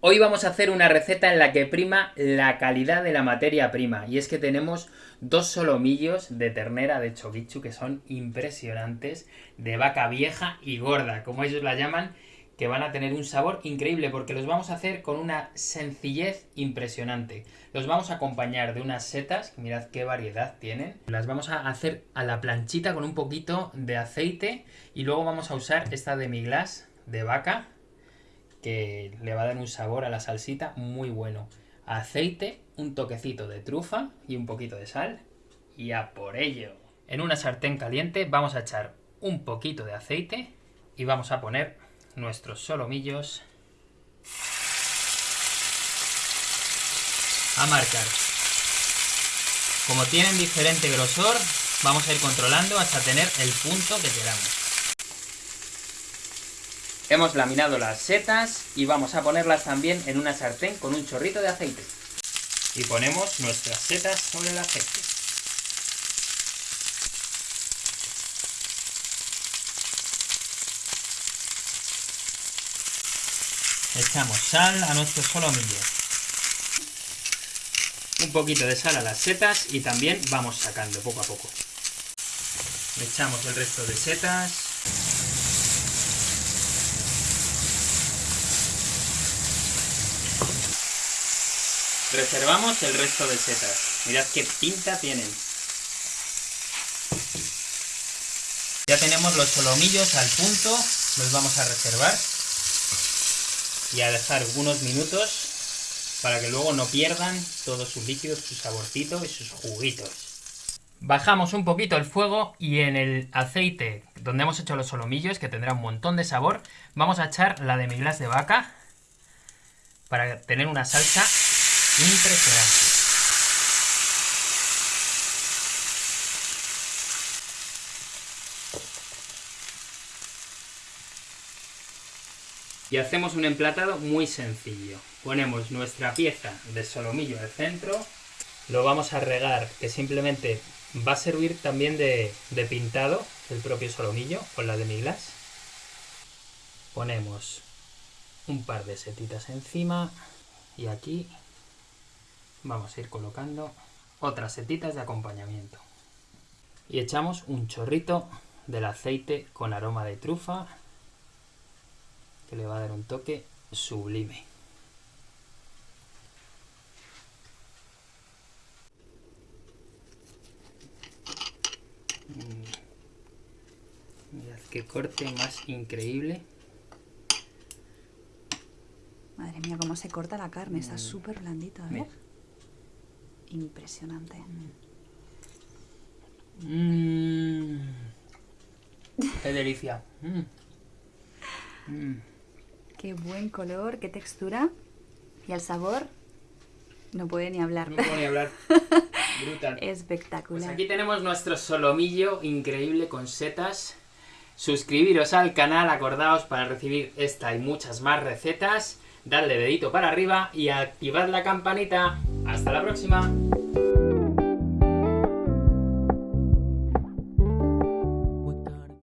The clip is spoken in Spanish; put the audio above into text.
Hoy vamos a hacer una receta en la que prima la calidad de la materia prima. Y es que tenemos dos solomillos de ternera de choquichu que son impresionantes, de vaca vieja y gorda, como ellos la llaman, que van a tener un sabor increíble porque los vamos a hacer con una sencillez impresionante. Los vamos a acompañar de unas setas, mirad qué variedad tienen. Las vamos a hacer a la planchita con un poquito de aceite y luego vamos a usar esta demi-glace de vaca que le va a dar un sabor a la salsita muy bueno. Aceite, un toquecito de trufa y un poquito de sal y a por ello. En una sartén caliente vamos a echar un poquito de aceite y vamos a poner nuestros solomillos a marcar. Como tienen diferente grosor, vamos a ir controlando hasta tener el punto que queramos. Hemos laminado las setas y vamos a ponerlas también en una sartén con un chorrito de aceite. Y ponemos nuestras setas sobre el aceite. Echamos sal a nuestros solomillos. Un poquito de sal a las setas y también vamos sacando poco a poco. Echamos el resto de setas. Reservamos el resto de setas. Mirad qué pinta tienen. Ya tenemos los solomillos al punto, los vamos a reservar y a dejar unos minutos para que luego no pierdan todos sus líquidos, su saborcito y sus juguitos. Bajamos un poquito el fuego y en el aceite donde hemos hecho los solomillos, que tendrá un montón de sabor, vamos a echar la demi-glace de vaca para tener una salsa Impresionante. Y hacemos un emplatado muy sencillo. Ponemos nuestra pieza de solomillo al centro, lo vamos a regar, que simplemente va a servir también de, de pintado el propio solomillo con la de miglas. Ponemos un par de setitas encima y aquí vamos a ir colocando otras setitas de acompañamiento. Y echamos un chorrito del aceite con aroma de trufa, que le va a dar un toque sublime. Mm. Mirad qué corte más increíble. Madre mía, cómo se corta la carne, está mm. súper blandito, a ver impresionante. Mmm. Qué delicia. Mm. Qué buen color, qué textura. Y el sabor, no puede ni hablar. No puede ni hablar. Brutal. Espectacular. Pues aquí tenemos nuestro solomillo increíble con setas. Suscribiros al canal, acordaos para recibir esta y muchas más recetas. Dadle dedito para arriba y activad la campanita. ¡Hasta la próxima!